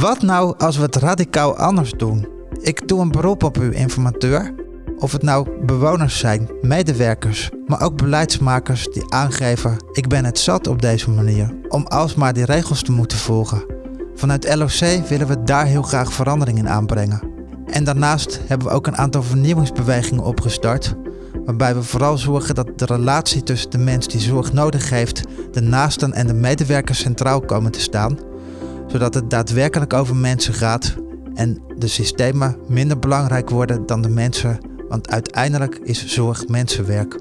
Wat nou als we het radicaal anders doen? Ik doe een beroep op u, informateur. Of het nou bewoners zijn, medewerkers, maar ook beleidsmakers die aangeven: ik ben het zat op deze manier, om alsmaar die regels te moeten volgen. Vanuit LOC willen we daar heel graag verandering in aanbrengen. En daarnaast hebben we ook een aantal vernieuwingsbewegingen opgestart, waarbij we vooral zorgen dat de relatie tussen de mens die zorg nodig heeft, de naasten en de medewerkers centraal komen te staan, zodat het daadwerkelijk over mensen gaat en de systemen minder belangrijk worden dan de mensen, want uiteindelijk is zorg mensenwerk.